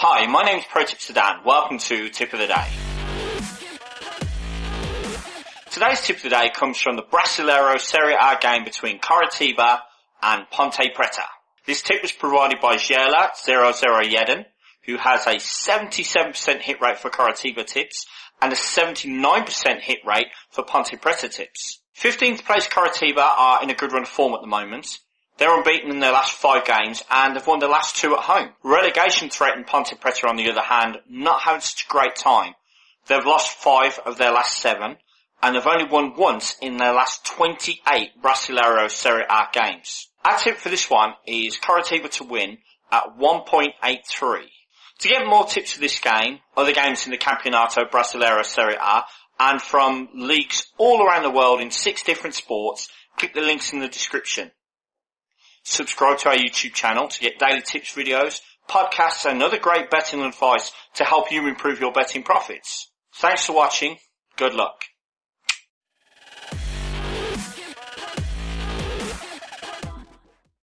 Hi, my name is Pro Tip Sedan. Welcome to Tip of the Day. Today's tip of the day comes from the Brasileiro Serie A game between Coritiba and Ponte Preta. This tip was provided by Gela 001, who has a 77% hit rate for Coritiba tips and a 79% hit rate for Ponte Preta tips. 15th place Coritiba are in a good run of form at the moment. They're unbeaten in their last five games and have won the last two at home. Relegation threatened Ponte Preta on the other hand, not having such a great time. They've lost five of their last seven and have only won once in their last 28 Brasileiro Serie A games. Our tip for this one is Coritiba to win at 1.83. To get more tips for this game, other games in the Campeonato Brasileiro Serie A, and from leagues all around the world in six different sports, click the links in the description. Subscribe to our YouTube channel to get daily tips videos, podcasts and other great betting advice to help you improve your betting profits. Thanks for watching. Good luck.